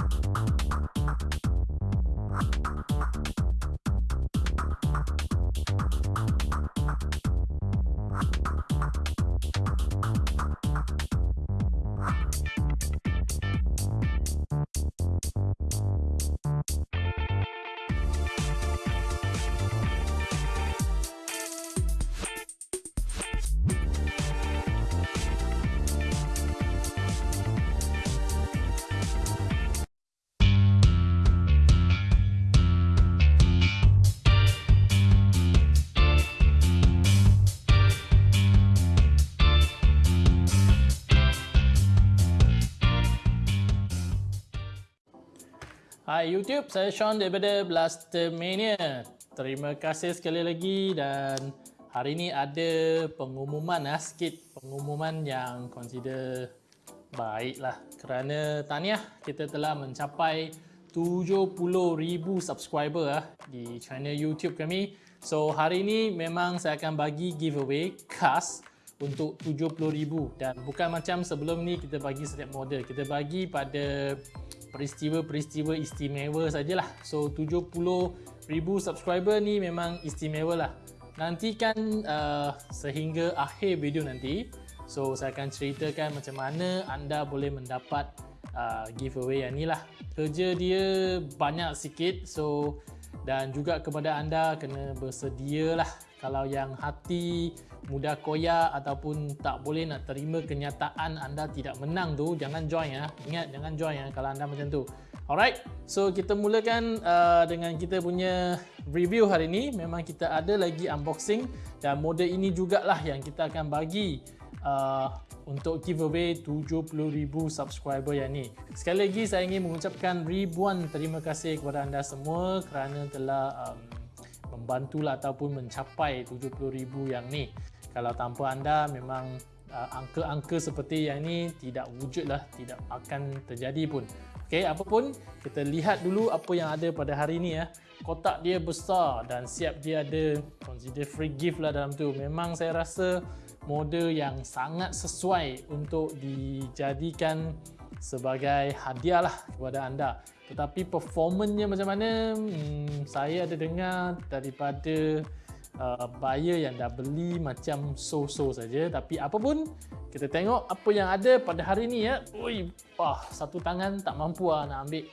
you Hai YouTube, saya Sean daripada Blaster Mania. Terima kasih sekali lagi dan hari ini ada pengumuman lah sikit. Pengumuman yang consider baiklah kerana tahniah kita telah mencapai 70,000 subscriber lah di channel YouTube kami. So hari ini memang saya akan bagi giveaway khas untuk 70,000 dan bukan macam sebelum ni kita bagi setiap model. Kita bagi pada peristiwa-peristiwa istimewa sajalah. So 70,000 subscriber ni memang istimewa lah. Nantikan uh, sehingga akhir video nanti. So saya akan ceritakan macam mana anda boleh mendapat uh, giveaway yang ni lah. Kerja dia banyak sikit. So dan juga kepada anda kena bersedia lah kalau yang hati mudah koyak ataupun tak boleh nak terima kenyataan anda tidak menang tu jangan join ya. Ingat jangan join ya kalau anda macam tu. Alright so kita mulakan uh, dengan kita punya review hari ini memang kita ada lagi unboxing dan model ini jugalah yang kita akan bagi uh, untuk giveaway 70,000 subscriber yang ni. Sekali lagi saya ingin mengucapkan ribuan terima kasih kepada anda semua kerana telah um, membantulah ataupun mencapai 70,000 yang ni. Kalau tanpa anda memang uh, angka-angka seperti yang ni tidak wujudlah, tidak akan terjadi pun. Okey, apapun kita lihat dulu apa yang ada pada hari ini ya. Kotak dia besar dan siap dia ada consider free gift lah dalam tu. Memang saya rasa model yang sangat sesuai untuk dijadikan sebagai hadiah lah kepada anda. Tetapi performanya macam mana? Hmm, saya ada dengar daripada uh, buyer yang dah beli macam so-so saja. Tapi apa pun, kita tengok apa yang ada pada hari ni ya. Ui, wah, satu tangan tak mampu lah nak ambil.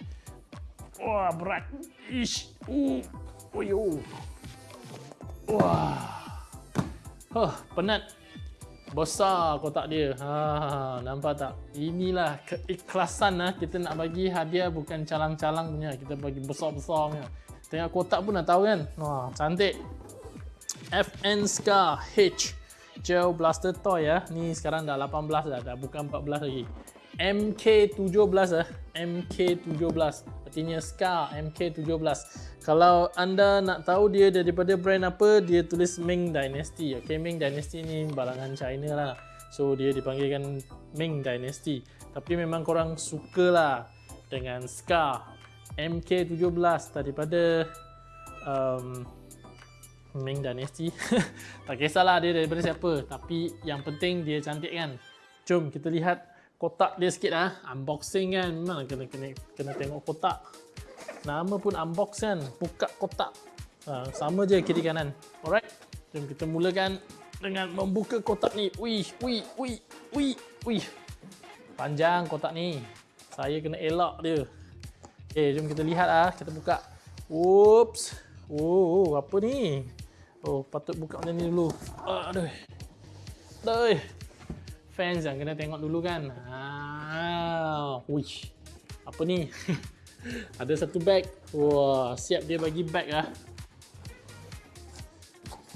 Wah, berat. Ish. Ui, uh. Wah. Huh, penat besar kotak dia. Ha, nampak tak? Inilah keikhlasan lah kita nak bagi hadiah bukan calang-calang punya. Kita bagi besar-besar punya. Tengok kotak pun dah tahu kan? Wah cantik. FN Scar H. Gel Blaster Toy ya ni sekarang dah 18 dah, dah bukan 14 lagi. MK17 ah. MK17 artinya Scar MK17 kalau anda nak tahu dia daripada brand apa, dia tulis Ming Dynasty. Okay, Ming Dynasty ni balangan China lah. So, dia dipanggilkan Ming Dynasty. Tapi memang korang suka lah dengan Scar MK17 daripada um, Ming Dynasty. tak kisahlah dia daripada siapa. Tapi yang penting dia cantik kan. Jom kita lihat kotak dia sikit lah. Unboxing kan. Memang kena, kena, kena tengok kotak. Nama pun unbox kan, buka kotak. Ha, sama je kiri kanan. Alright, jom kita mulakan dengan membuka kotak ni. Wih, wih, wih, wih, wih. Panjang kotak ni. Saya kena elak dia. Okay, jom kita lihat ah, kita buka. Whoops. Oh, apa ni? Oh, patut buka macam ni dulu. Aduh. Aduh. Fans yang kena tengok dulu kan. Ah, wih. Apa ni? Ada satu bag. Wah, siap dia bagi bag lah.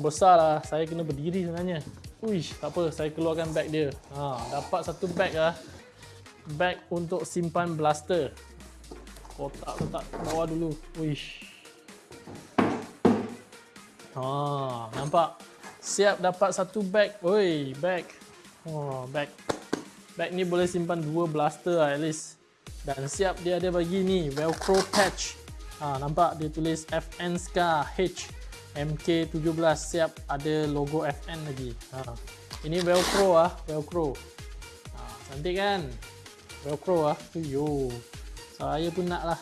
Besar lah. Saya kena berdiri sebenarnya. Uish, tak apa. Saya keluarkan bag dia. Ha, dapat satu bag lah. Bag untuk simpan blaster. Kotak letak bawah dulu. Uish. Ha, nampak? Siap dapat satu bag. Oi, bag. Oh, bag. Bag ni boleh simpan dua blaster lah at least dan siap dia ada bagi ni velcro patch ha, nampak dia tulis FN Scar H MK17 siap ada logo FN lagi ha. ini velcro ah velcro ha, cantik kan velcro ah yo Saya pun nak lah.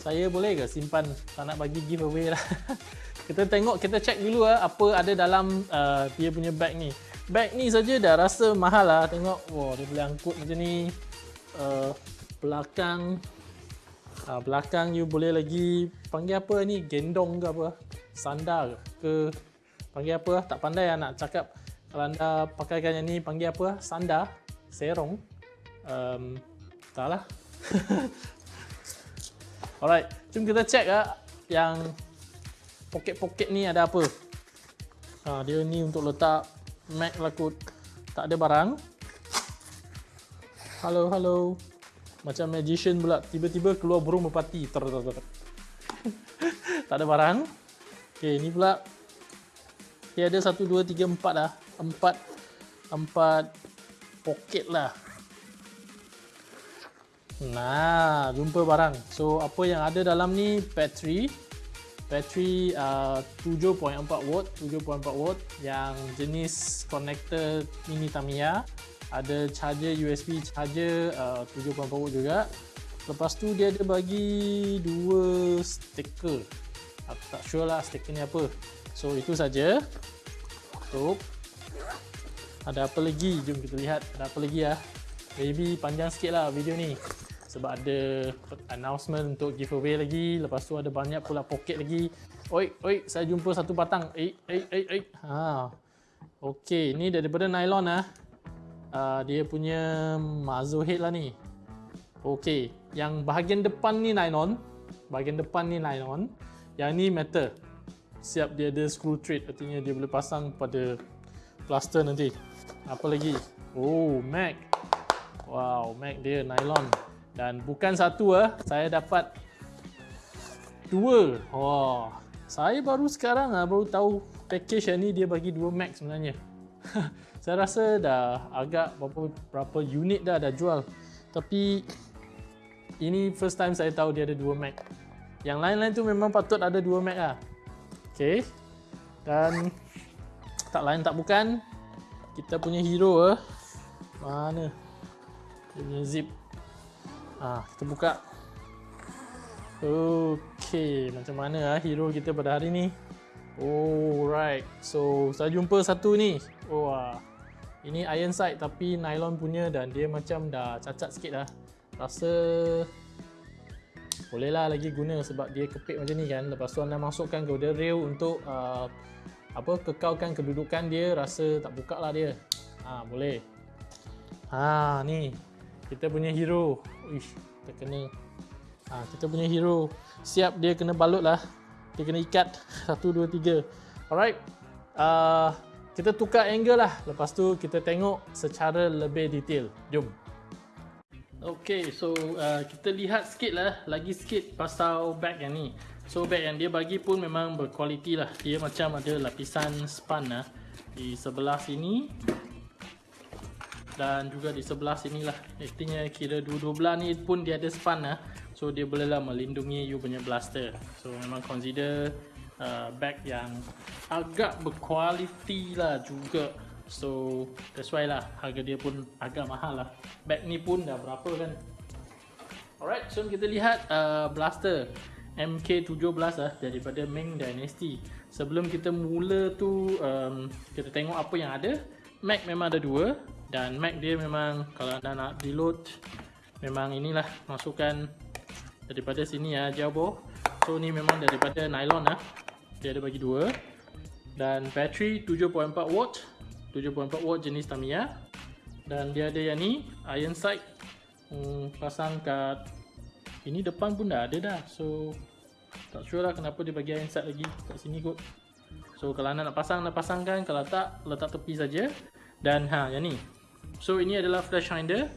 Saya boleh ke simpan? Tak nak bagi giveaway lah. kita tengok, kita check dulu lah apa ada dalam uh, dia punya bag ni. Bag ni saja dah rasa mahal lah. Tengok, wow, dia boleh angkut macam ni. Uh, belakang, uh, belakang you boleh lagi panggil apa ni? Gendong ke apa? Sandal ke? Panggil apa? Tak pandai lah nak cakap. Kalau anda pakaikan yang ni, panggil apa? Sandal, serong. Um, tak lah. Alright, jom kita check lah yang poket-poket ni ada apa. Ha, dia ni untuk letak Mac kot. Tak ada barang. Halo, halo. Macam magician pula. Tiba-tiba keluar burung merpati. Ter, ter, ter. tak ada barang. Okay, ni pula. Okay, ada satu, dua, tiga, empat lah. Empat. Empat poket lah. Nah, jumpa barang. So, apa yang ada dalam ni battery. Battery uh, 7.4 watt, 7.4 watt yang jenis connector mini Tamiya. Ada charger USB charger uh, 7.4 watt juga. Lepas tu dia ada bagi dua stiker. Aku tak sure lah stiker ni apa. So, itu saja. So, ada apa lagi? Jom kita lihat. Ada apa lagi lah. Maybe panjang sikit lah video ni sebab ada announcement untuk giveaway lagi. Lepas tu ada banyak pula poket lagi. Oi oi saya jumpa satu batang. Eh eh eh eh ha. Okey ni daripada nylon ah. Uh, dia punya muzzle head lah ni. Okey yang bahagian depan ni nylon. Bahagian depan ni nylon. Yang ni metal. Siap dia ada screw thread. Artinya dia boleh pasang pada plaster nanti. Apa lagi? Oh mag wow mag dia nylon dan bukan satu ah, saya dapat dua. Wah, saya baru sekarang ah baru tahu package yang ni dia bagi dua Mac sebenarnya. saya rasa dah agak berapa berapa unit dah dah jual. Tapi ini first time saya tahu dia ada dua Mac. Yang lain-lain tu memang patut ada dua Mac ah. Okay. Dan tak lain tak bukan kita punya hero ah. Mana? Punya zip Ha, kita buka. Okey, macam mana ah hero kita pada hari ni? Oh, right. So, saya jumpa satu ni. Oh, ah. Ini iron sight tapi nylon punya dan dia macam dah cacat sikit dah. Rasa bolehlah lagi guna sebab dia kepit macam ni kan. Lepas tu anda masukkan golden rail untuk uh, apa kekalkan kedudukan dia rasa tak buka lah dia. Ha, boleh. Ha, ni kita punya hero. Uish, kita kena ha, kita punya hero. Siap dia kena balut lah dia kena ikat. 1, 2, 3 alright. Uh, kita tukar angle lah. Lepas tu kita tengok secara lebih detail. Jom. Ok so uh, kita lihat sikit lah. Lagi sikit pasal bag yang ni. So bag yang dia bagi pun memang berkualiti lah. Dia macam ada lapisan span lah. Di sebelah sini dan juga di sebelah sini lah artinya kira dua-dua belah ni pun dia ada span lah so dia boleh lah melindungi you punya blaster. So memang consider uh, bag yang agak berkualiti lah juga. So that's why lah harga dia pun agak mahal lah. Bag ni pun dah berapa kan? Alright so kita lihat uh, blaster MK17 lah daripada Ming Dynasty. Sebelum kita mula tu um, kita tengok apa yang ada Mac memang ada dua dan Mac dia memang kalau anda nak reload memang inilah masukkan daripada sini ya jauh so ni memang daripada nylon lah dia ada bagi dua. Dan battery 7.4 watt. 7.4 watt jenis Tamiya dan dia ada yang ni iron sight hmm, pasang kat ini depan pun dah ada dah. So tak sure lah kenapa dia bagi iron sight lagi kat sini kot. So kalau anda nak pasang anda pasangkan. Kalau tak letak tepi saja. Dan ha yang ni So ini adalah flash finder.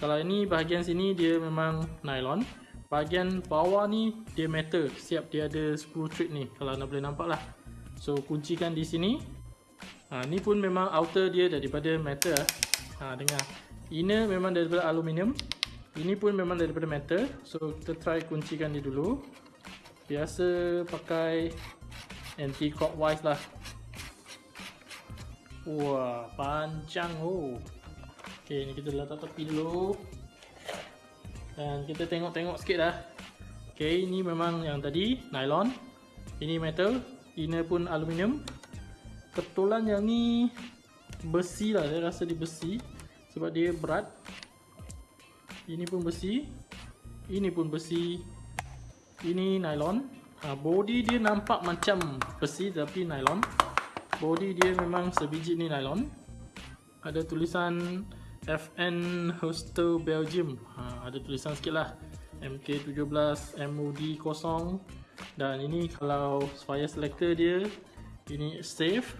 Kalau ini bahagian sini dia memang nylon. Bahagian bawah ni dia metal. Siap dia ada screw thread ni kalau anda boleh nampak lah. So kuncikan di sini. Ha, ni pun memang outer dia daripada metal. Ha, dengar. Inner memang daripada aluminium. Ini pun memang daripada metal. So kita try kuncikan dia dulu. Biasa pakai anti clockwise lah. Wah, panjang oh. Okey, ni kita letak tepi dulu. Dan kita tengok-tengok sikit dah. Okay, ini memang yang tadi nylon. Ini metal, inner pun aluminium. Ketulan yang ni besi lah, saya rasa dia besi sebab dia berat. Ini pun besi. Ini pun besi. Ini nylon. Ha, body dia nampak macam besi tapi nylon. Body dia memang sebiji ni nylon. Ada tulisan FN Hostel Belgium. Ha, ada tulisan sikit lah. MK17 MOD 0 dan ini kalau fire selector dia ini safe.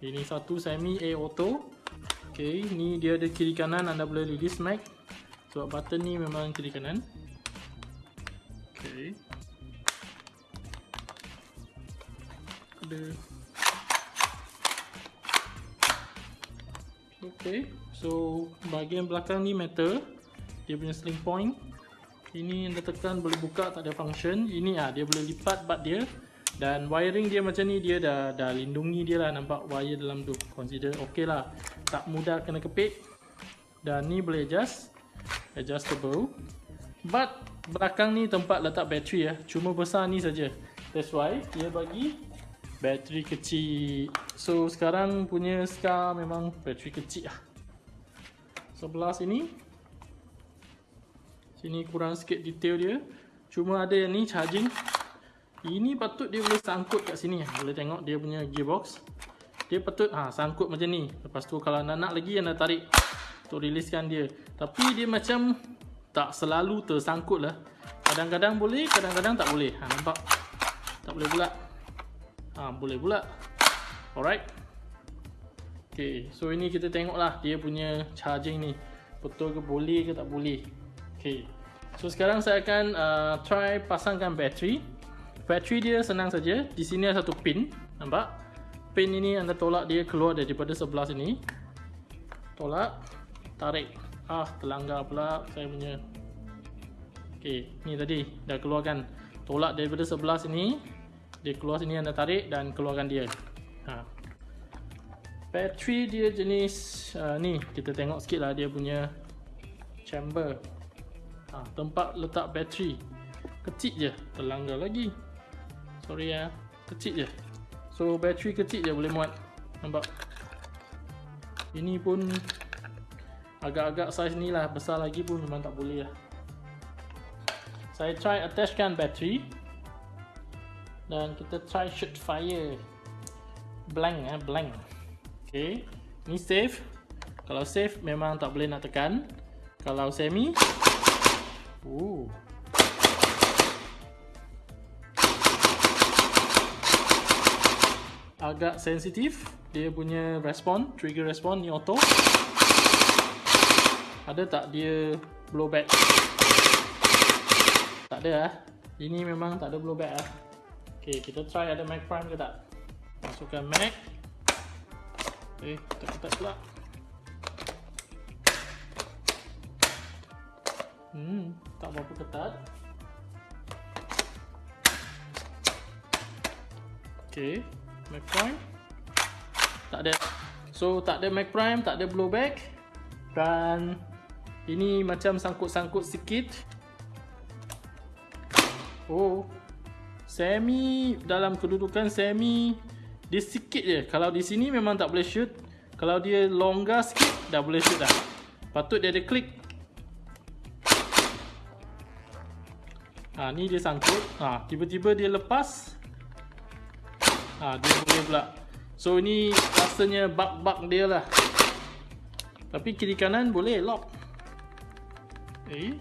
Ini satu semi A auto. Ok ni dia ada kiri kanan anda boleh release mag sebab button ni memang kiri kanan. Ok. Ada. Ok so bahagian belakang ni metal. Dia punya sling point. Ini anda tekan boleh buka tak ada function. Ini ah dia boleh lipat bat dia. Dan wiring dia macam ni dia dah dah lindungi dia lah. Nampak wire dalam tu. Consider ok lah. Tak mudah kena kepit. Dan ni boleh adjust. Adjustable. But belakang ni tempat letak bateri ya cuma besar ni saja. That's why dia bagi bateri kecil. So sekarang punya Scar memang bateri kecil lah sebelah sini Sini kurang sikit detail dia. Cuma ada yang ni charging. Ini patut dia boleh sangkut kat sini. Boleh tengok dia punya gearbox. Dia patut ha, sangkut macam ni. Lepas tu kalau nak nak lagi anda tarik untuk releasekan dia. Tapi dia macam tak selalu tersangkut lah. Kadang-kadang boleh, kadang-kadang tak boleh. Ha, nampak? Tak boleh pula. Ha, boleh pula. Alright. Okay, so ini kita tengok lah dia punya charging ni. Betul ke boleh ke tak boleh. Okay. So sekarang saya akan uh, try pasangkan bateri. Bateri dia senang saja. Di sini ada satu pin. Nampak? Pin ini anda tolak dia keluar daripada sebelah sini. Tolak. Tarik. Ah, terlanggar pula saya punya. Okay, ni tadi dah keluarkan. Tolak daripada sebelah sini. Dia keluar sini anda tarik dan keluarkan dia. Ha. Bateri dia jenis uh, ni. Kita tengok sikit lah dia punya chamber. Ha, tempat letak bateri. Kecil je terlanggar lagi. Sorry ya kecil je. So bateri kecil je boleh muat. Nampak? Ini pun agak-agak size ni lah. Besar lagi pun memang tak boleh lah. Saya try attachkan bateri. Dan kita try shoot fire. Blank eh blank ok ni safe kalau safe memang tak boleh nak tekan kalau semi Ooh. Agak sensitif dia punya respon, trigger respon ni auto. Ada tak dia blowback? Tak ada ah. Ini memang tak ada blowback ah. Okey, kita try ada mag prime ke tak? Masukkan mag. Eh, ketat-ketat pula. Hmm, tak berapa ketat. Okay, Mac Prime. Tak ada. So, tak ada Mac Prime, tak ada blowback. Dan ini macam sangkut-sangkut sikit. Oh, semi dalam kedudukan semi dia sikit je. Kalau di sini memang tak boleh shoot. Kalau dia longgar sikit, dah boleh shoot dah. Patut dia ada klik Ha ni dia sangkut. Ha tiba-tiba dia lepas. Ha dia boleh pula. So ini rasanya bug-bug dia lah. Tapi kiri kanan boleh lock. Eh.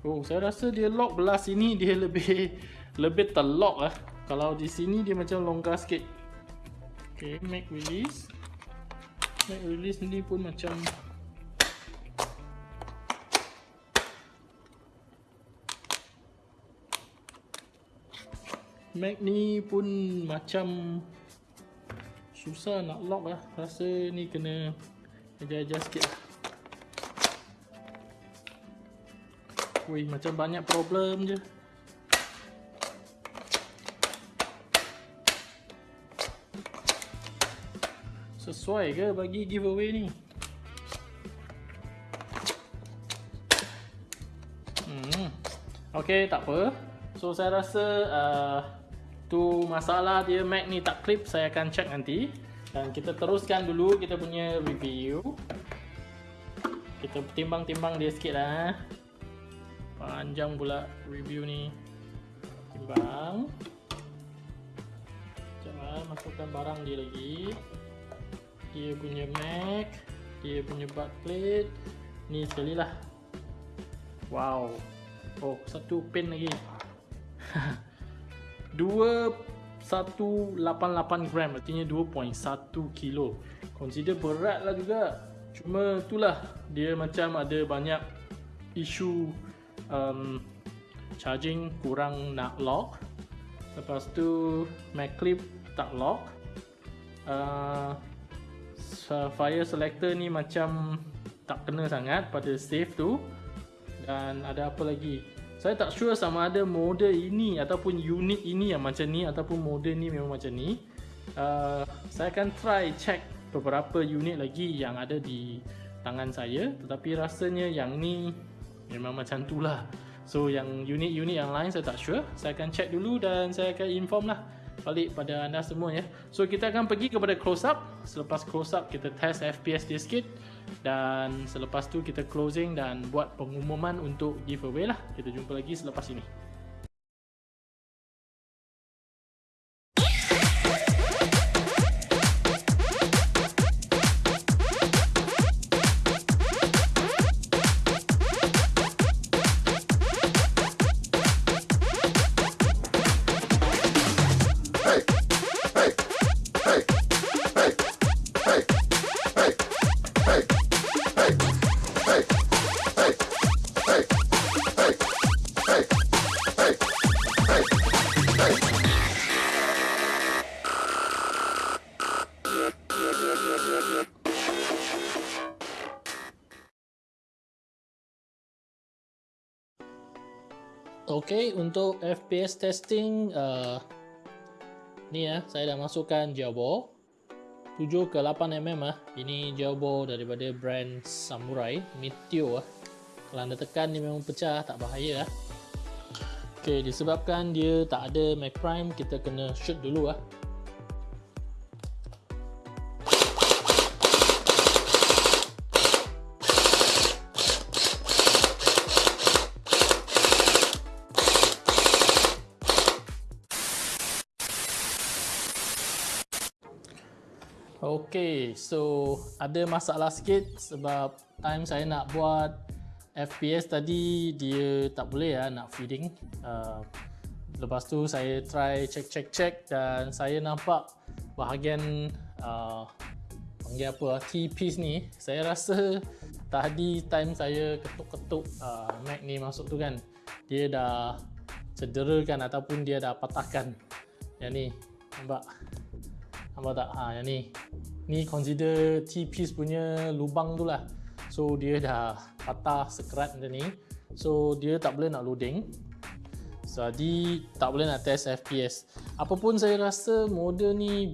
Oh, saya rasa dia lock belah sini dia lebih lebih terlock lah. Kalau di sini dia macam longgar sikit. Okay, make release. Make release ni pun macam Mac ni pun macam susah nak lock lah rasa ni kena ajar-ajar sikit lah Wih macam banyak problem je Sesuai ke bagi giveaway ni Hmm. Okay, tak apa. So saya rasa uh, tu masalah dia Mac ni tak clip saya akan check nanti. Dan kita teruskan dulu kita punya review. Kita timbang-timbang dia sikit lah. Eh. Panjang pula review ni. Timbang. Jangan eh, masukkan barang dia lagi. Dia punya Mac. Dia punya butt plate. Ni sekali lah. Wow. Oh, satu pin lagi. 2188 gram artinya 2.1 kilo consider berat lah juga cuma itulah dia macam ada banyak isu um, charging kurang nak lock lepas tu mag clip tak lock uh, fire selector ni macam tak kena sangat pada safe tu. Dan ada apa lagi? Saya tak sure sama ada model ini ataupun unit ini yang macam ni ataupun model ni memang macam ni. Uh, saya akan try check beberapa unit lagi yang ada di tangan saya. Tetapi rasanya yang ni memang macam tu lah. So yang unit-unit yang lain saya tak sure. Saya akan check dulu dan saya akan inform lah balik pada anda semua ya so kita akan pergi kepada close up. Selepas close up kita test FPS dia sikit. Dan selepas tu kita closing dan buat pengumuman untuk giveaway lah. Kita jumpa lagi selepas ini Okay, untuk FPS testing uh, ni ya, saya dah masukkan Jawbo 7 ke 8 mm ah. Ini Jawbo daripada brand Samurai Meteor ah. Kalau anda tekan ni memang pecah, tak bahaya ah. Okay, disebabkan dia tak ada Mac Prime, kita kena shoot dulu ah. Okay, so ada masalah sikit sebab time saya nak buat FPS tadi dia tak boleh ya nak feeding. Uh, lepas tu saya try check check check dan saya nampak bahagian uh, panggil apa T-piece ni saya rasa tadi time saya ketuk-ketuk uh, Mac ni masuk tu kan dia dah cedera kan ataupun dia dah patahkan. Yang ni nampak? Nampak tak? Ha yang ni ni consider T-piece punya lubang tu lah. So dia dah patah sekerat macam ni. So dia tak boleh nak loading. Jadi tak boleh nak test FPS apapun saya rasa model ni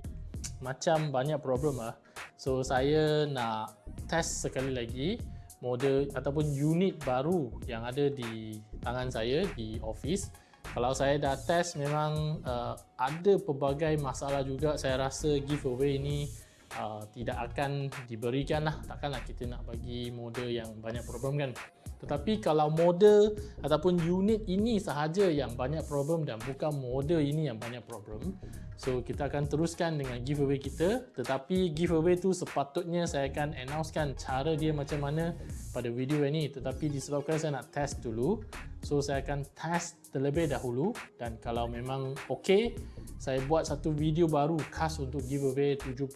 macam banyak problem lah. So saya nak test sekali lagi model ataupun unit baru yang ada di tangan saya di office. Kalau saya dah test memang uh, ada pelbagai masalah juga. Saya rasa giveaway ni uh, tidak akan diberikan lah takkanlah kita nak bagi model yang banyak problem kan tetapi kalau model ataupun unit ini sahaja yang banyak problem dan bukan model ini yang banyak problem so kita akan teruskan dengan giveaway kita. Tetapi giveaway tu sepatutnya saya akan announcekan cara dia macam mana pada video ini. Tetapi disebabkan saya nak test dulu so saya akan test terlebih dahulu. Dan kalau memang ok saya buat satu video baru khas untuk giveaway 70,000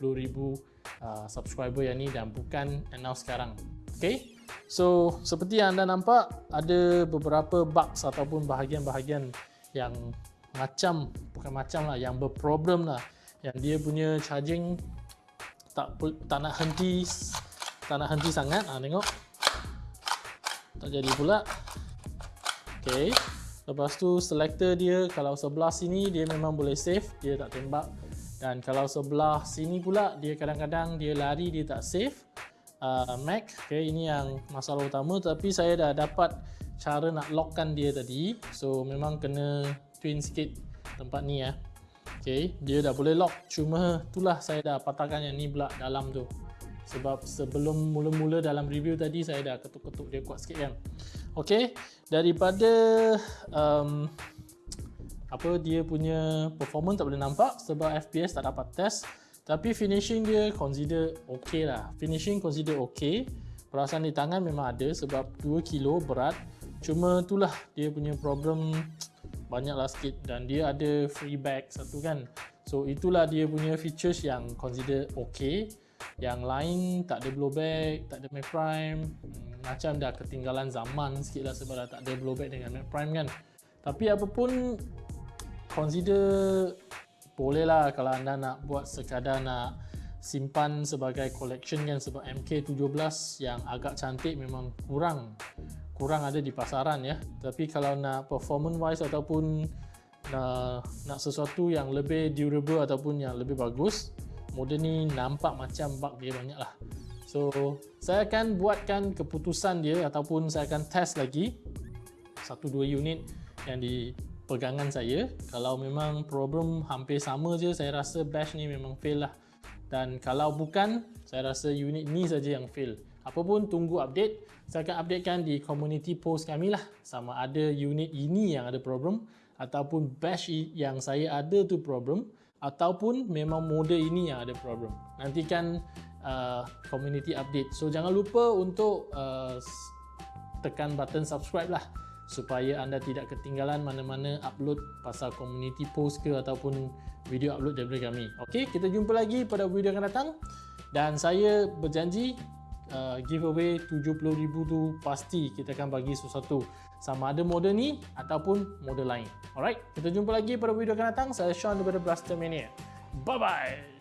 uh, subscriber yang ni dan bukan announce sekarang. Ok So seperti yang anda nampak ada beberapa bugs ataupun bahagian-bahagian yang macam bukan macam lah yang berproblem lah. Yang dia punya charging tak tak nak henti tak nak henti sangat. Ah tengok. Tak jadi pula. Okey lepas tu selector dia kalau sebelah sini dia memang boleh save. Dia tak tembak. Dan kalau sebelah sini pula dia kadang-kadang dia lari dia tak save uh, Mac okay, ini yang masalah utama. Tapi saya dah dapat cara nak lockkan dia tadi. So memang kena twin sikit tempat ni ya. Okay, dia dah boleh lock. Cuma itulah saya dah patahkan yang ni pula dalam tu. Sebab sebelum mula-mula dalam review tadi saya dah ketuk-ketuk dia kuat sikit kan. Okay, daripada um, apa dia punya performance tak boleh nampak sebab FPS tak dapat test tapi finishing dia consider okay lah. Finishing consider okay. Perasaan di tangan memang ada sebab 2 kilo berat. Cuma itulah dia punya problem banyak lah sikit. Dan dia ada free bag satu kan. So itulah dia punya features yang consider okay. Yang lain tak ada blowback tak ada Mac Prime. Hmm, macam dah ketinggalan zaman sikit lah sebab dah tak ada blowback dengan Mac Prime kan. Tapi apapun consider boleh lah kalau anda nak buat sekadar nak simpan sebagai collection kan sebab MK17 yang agak cantik memang kurang kurang ada di pasaran ya. Tapi kalau nak performance wise ataupun nak, nak sesuatu yang lebih durable ataupun yang lebih bagus model ni nampak macam bug dia banyak lah so saya akan buatkan keputusan dia ataupun saya akan test lagi satu dua unit yang di pegangan saya. Kalau memang problem hampir sama je saya rasa bash ni memang fail lah. Dan kalau bukan saya rasa unit ni saja yang fail. Apapun tunggu update. Saya akan updatekan di community post kami lah. Sama ada unit ini yang ada problem ataupun bash yang saya ada tu problem ataupun memang model ini yang ada problem. Nantikan uh, community update. So jangan lupa untuk uh, tekan button subscribe lah supaya anda tidak ketinggalan mana-mana upload pasal community post ke ataupun video upload daripada kami. Okey, kita jumpa lagi pada video akan datang dan saya berjanji uh, giveaway 70,000 tu pasti kita akan bagi sesuatu sama ada model ni ataupun model lain. Alright, kita jumpa lagi pada video akan datang. Saya Sean daripada Blaster Mania. Bye bye.